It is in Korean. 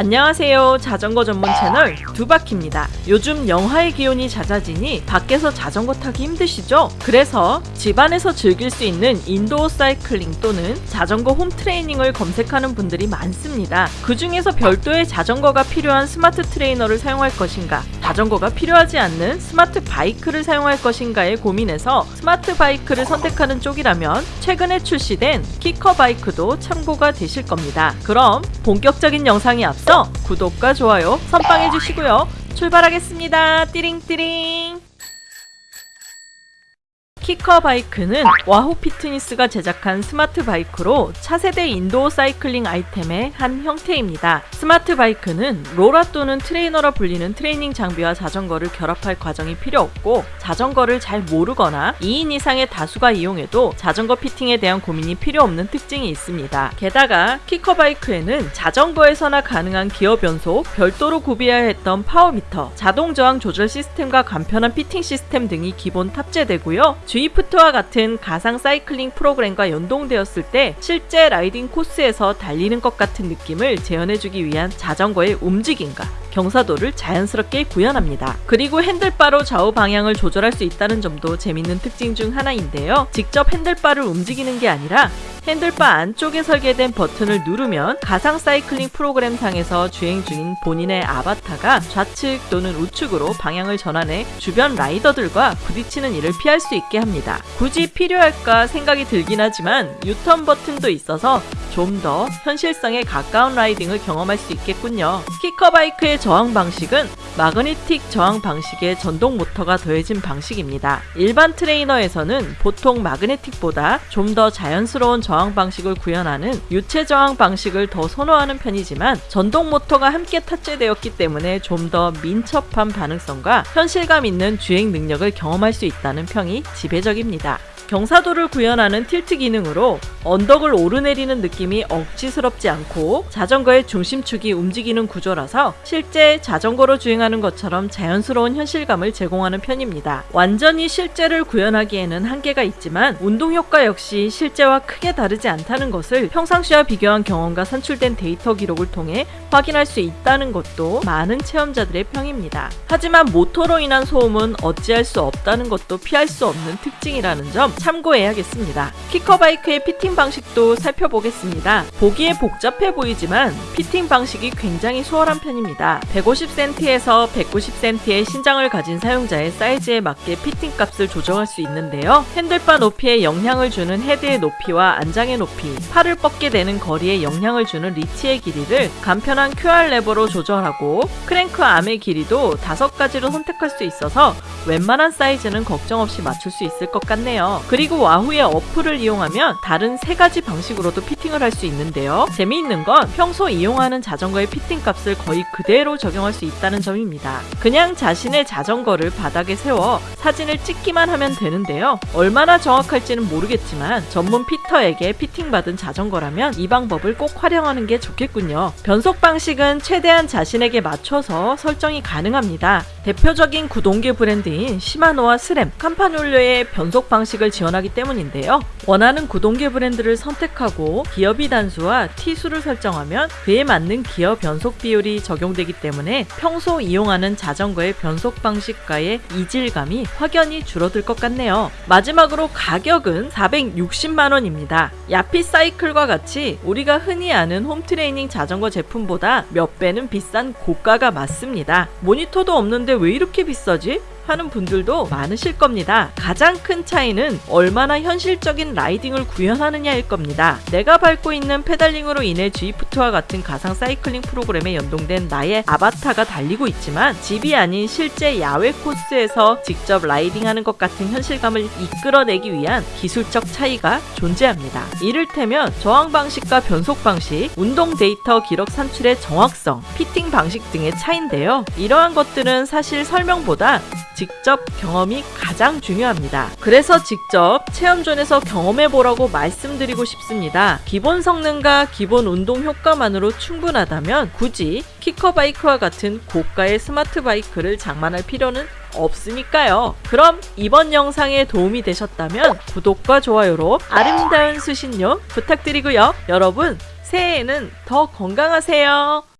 안녕하세요. 자전거 전문 채널 두바키입니다. 요즘 영하의 기온이 잦아지니 밖에서 자전거 타기 힘드시죠? 그래서 집안에서 즐길 수 있는 indoor cycling 또는 자전거 홈 트레이닝을 검색하는 분들이 많습니다. 그 중에서 별도의 자전거가 필요한 스마트 트레이너를 사용할 것인가 자전거가 필요하지 않는 스마트 바이크를 사용할 것인가에 고민해서 스마트 바이크를 선택하는 쪽이라면 최근에 출시된 KICKR Bike도 참고가 되실 겁니다. 그럼 본격적인 영상이 앞서 구독과 좋아요 선빵해 주시고요. 출발하겠습니다. 띠링띠링. KICKR Bike는 Wahoo Fitness가 제작한 스마트 바이크로 차세대 indoor cycling 아이템의 한 형태입니다. 스마트 바이크는 로라 또는 트레이너라 불리는 트레이닝 장비와 자전거를 결합할 과정이 필요 없고 자전거를 잘 모르거나 2인 이상의 다수가 이용해도 자전거 피팅에 대한 고민이 필요 없는 특징이 있습니다. 게다가 KICKR Bike에는 자전거에서나 가능한 기어 변속, 별도로 구비해야 했던 power meter, 자동 저항 조절 시스템과 간편한 피팅 시스템 등이 기본 탑재되고요. Zwift와 같은 가상 사이클링 프로그램과 연동되었을 때 실제 라이딩 코스에서 달리는 것 같은 느낌을 재현해주기 위한 자전거의 움직임과 경사도를 자연스럽게 구현합니다. 그리고 핸들바로 좌우 방향을 조절할 수 있다는 점도 재밌는 특징 중 하나인데요. 직접 핸들바를 움직이는 게 아니라 핸들바 안쪽에 설계된 버튼을 누르면 가상 사이클링 프로그램 상에서 주행 중인 본인의 아바타가 좌측 또는 우측으로 방향을 전환해 주변 라이더들과 부딪히는 일을 피할 수 있게 합니다. 굳이 필요할까 생각이 들긴 하지만 유턴 버튼도 있어서 좀 더 현실성에 가까운 라이딩을 경험할 수 있겠군요. KICKR Bike의 저항 방식은 마그네틱 저항 방식에 전동 모터가 더해진 방식입니다. 일반 트레이너에서는 보통 마그네틱보다 좀 더 자연스러운 저항 방식을 구현하는 유체 저항 방식을 더 선호하는 편이지만 전동 모터가 함께 탑재되었기 때문에 좀 더 민첩한 반응성과 현실감 있는 주행 능력을 경험할 수 있다는 평이 지배적입니다. 경사도를 구현하는 tilt 기능으로 언덕을 오르내리는 느낌이 억지스럽지 않고 자전거의 중심축이 움직이는 구조라서 실제 자전거로 주행하는 것처럼 자연스러운 현실감을 제공하는 편입니다. 완전히 실제를 구현하기에는 한계가 있지만 운동 효과 역시 실제와 크게 다르지 않다는 것을 평상시와 비교한 경험과 산출된 데이터 기록을 통해 확인할 수 있다는 것도 많은 체험자들의 평입니다. 하지만 모터로 인한 소음은 어찌할 수 없다는 것도 피할 수 없는 특징이라는 점 참고해야겠습니다. KICKR Bike의 fitting 방식도 살펴보겠습니다. 보기에 복잡해 보이지만 피팅 방식이 굉장히 수월한 편입니다. 150cm에서 190cm의 신장을 가진 사용자의 사이즈에 맞게 피팅 값을 조정할 수 있는데요. 핸들바 높이에 영향을 주는 헤드의 높이와 안장의 높이, 팔을 뻗게 되는 거리에 영향을 주는 리치의 길이를 간편한 QR 레버로 조절하고 크랭크 arm의 길이도 다섯 가지로 선택할 수 있어서 웬만한 사이즈는 걱정 없이 맞출 수 있을 것 같네요. 그리고 Wahoo의 어플을 이용하면 다른 세 가지 방식으로도 fitting을 할 수 있는데요. 재미있는 건 평소 이용하는 자전거의 피팅 값을 거의 그대로 적용할 수 있다는 점입니다. 그냥 자신의 자전거를 바닥에 세워 사진을 찍기만 하면 되는데요. 얼마나 정확할지는 모르겠지만 전문 fitter에게 fitting받은 자전거라면 이 방법을 꼭 활용하는 게 좋겠군요. 변속 방식은 최대한 자신에게 맞춰서 설정이 가능합니다. 대표적인 구동계 브랜드인 시마노와 스램, 캄파놀료의 변속 방식을 지원하기 때문인데요. 원하는 구동계 브랜드를 선택하고 기어비 단수와 T수를 설정하면 그에 맞는 기어 변속 비율이 적용되기 때문에 평소 이용하는 자전거의 변속 방식과의 이질감이 확연히 줄어들 것 같네요. 마지막으로 가격은 460만원입니다. 야피 사이클과 같이 우리가 흔히 아는 홈트레이닝 자전거 제품보다 몇 배는 비싼 고가가 맞습니다. 모니터도 없는데 왜 이렇게 비싸지? 하는 분들도 많으실 겁니다. 가장 큰 차이는 얼마나 현실적인 riding을 구현하느냐일 겁니다. 내가 밟고 있는 pedaling으로 인해 Zwift와 같은 가상 사이클링 프로그램에 연동된 나의 아바타가 달리고 있지만 집이 아닌 실제 야외 코스에서 직접 riding하는 것 같은 현실감을 이끌어내기 위한 기술적 차이가 존재합니다. 이를테면 저항 방식과 변속 방식, 운동 데이터 기록 산출의 정확성, 피팅 방식 등의 차인데요. 이러한 것들은 사실 설명보다 직접 경험이 가장 중요합니다. 그래서 직접 체험존에서 경험해보라고 말씀드리고 싶습니다. 기본 성능과 기본 운동 효과만으로 충분하다면 굳이 키커바이크와 같은 고가의 스마트 바이크를 장만할 필요는 없으니까요. 그럼 이번 영상에 도움이 되셨다면 구독과 좋아요로 아름다운 수신료 부탁드리고요. 여러분 새해에는 더 건강하세요.